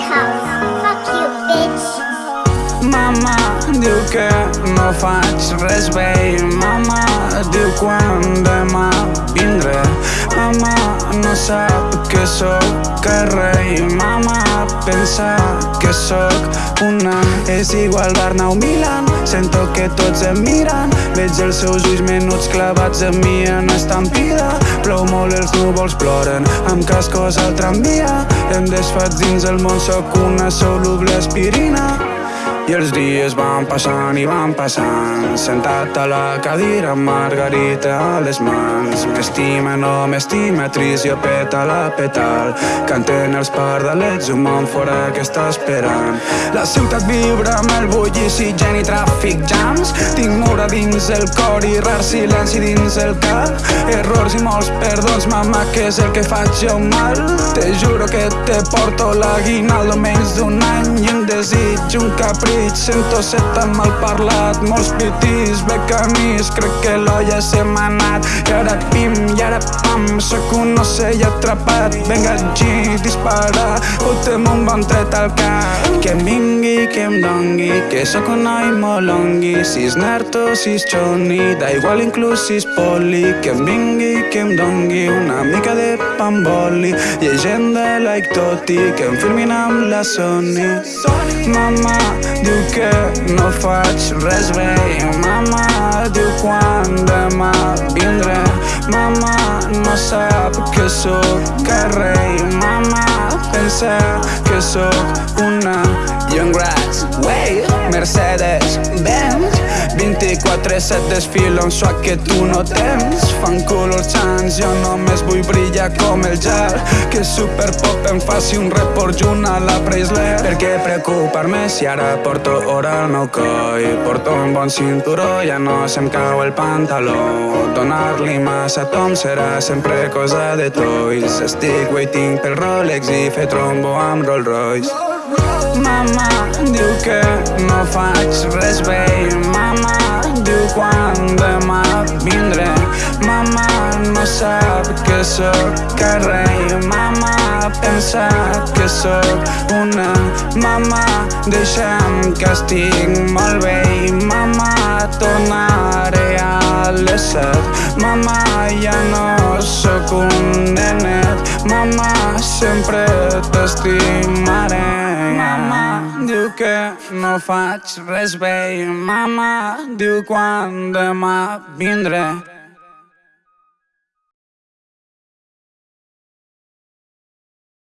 house. Fuck you, bitch. Mama diu que no faig res bé Mama diu quan demà vindré Mama no sap que sóc el rei Mama pensa que sóc una. És igual Barnau Milan Sento que tots em miren. Veig els seus ulls menuts clavats en mi en estampida. Plou molt, els núvols ploren Amb cascos al tramvia. Em desfaig dins el món, sóc una soluble aspirina i els dies van passant i van passant Sentat a la cadira amb margarita a les mans. M'estima, no m'estima, trist jo peta la petal Canten els pardalets, un món fora que està esperant. La ciutat vibra amb el bullici, gent i tràfic jams. Tinc mura dins el cor i rar silenci dins el cap Errors i molts perdons, mama, que és el que faig jo mal? Te juro que te porto l'aguinaldo menys d'un any i un desig, un capritx Sento ser tan mal parlat. Molts pitis, becanis Crec que l'olla se m'ha anat I ara pim, i ara pam. Sóc un ocell atrapat. Venga, G, dispara. Fotem un bon tret al cap. Que em vingui, que em dongui. Que sóc un noi molt longui Si és nerd o si és xoni Da igual inclús si és poli. Que em vingui, que em dongui Una mica de pamboli. Llegenda like Toti Que em filmin amb la Sony. Mama, diu que no faig res bé Mama diu quan demà vindré Mama no sap que sóc el rei. Mama pensa que sóc una 24-7 desfilo un suat que tu no tens. Fan color chance, jo només vull brillar com el gel. Que super pop em faci un report junt a la Preisler. Per què preocupar-me si ara porto hora al meu coll Porto un bon cinturó, ja no se'm cau el pantaló. Donar-li massa tom serà sempre cosa de toys. Estic waiting pel Rolex i fer trombo amb Rolls Royce Mama diu que no faig res bé. Mama quan demà vindré. Mama no sap que sóc rei Mama pensa que sóc una Mama deixa'm que estic molt bé Mama tornaré a les set Mama Mama sempre t'estimaré. Mama. Diu que no faig res bé. Mama diu quan demà vindré